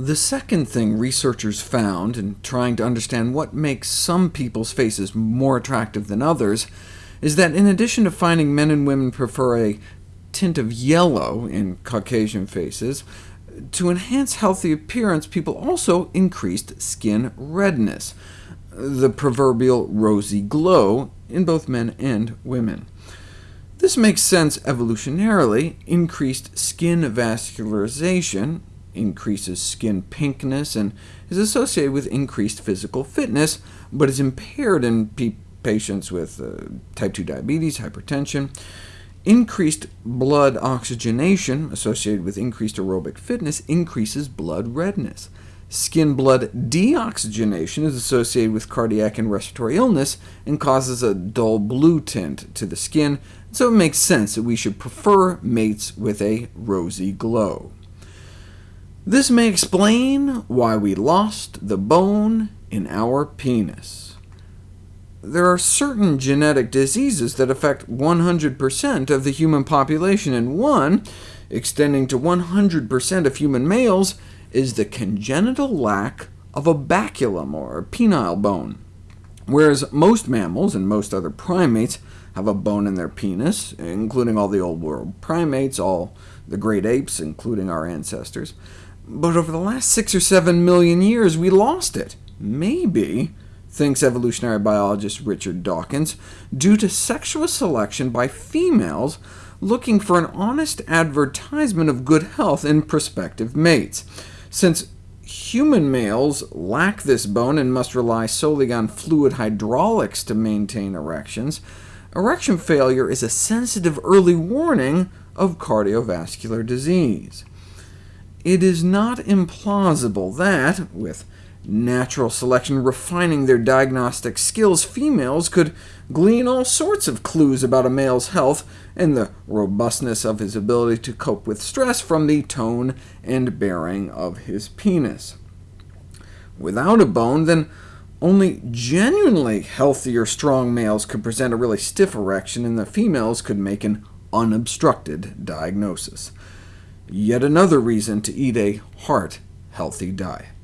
The second thing researchers found in trying to understand what makes some people's faces more attractive than others is that in addition to finding men and women prefer a tint of yellow in Caucasian faces, to enhance healthy appearance, people also increased skin redness, the proverbial rosy glow, in both men and women. This makes sense evolutionarily. Increased skin vascularization increases skin pinkness and is associated with increased physical fitness, but is impaired in patients with uh, type 2 diabetes, hypertension. Increased blood oxygenation, associated with increased aerobic fitness, increases blood redness. Skin blood deoxygenation is associated with cardiac and respiratory illness, and causes a dull blue tint to the skin, so it makes sense that we should prefer mates with a rosy glow. This may explain why we lost the bone in our penis. There are certain genetic diseases that affect 100% of the human population, and one, extending to 100% of human males, is the congenital lack of a baculum, or penile bone. Whereas most mammals and most other primates have a bone in their penis, including all the old world primates, all the great apes, including our ancestors, but over the last six or seven million years, we lost it. Maybe, thinks evolutionary biologist Richard Dawkins, due to sexual selection by females looking for an honest advertisement of good health in prospective mates. Since human males lack this bone and must rely solely on fluid hydraulics to maintain erections, erection failure is a sensitive early warning of cardiovascular disease it is not implausible that, with natural selection refining their diagnostic skills, females could glean all sorts of clues about a male's health and the robustness of his ability to cope with stress from the tone and bearing of his penis. Without a bone, then only genuinely healthy or strong males could present a really stiff erection, and the females could make an unobstructed diagnosis. Yet another reason to eat a heart-healthy diet.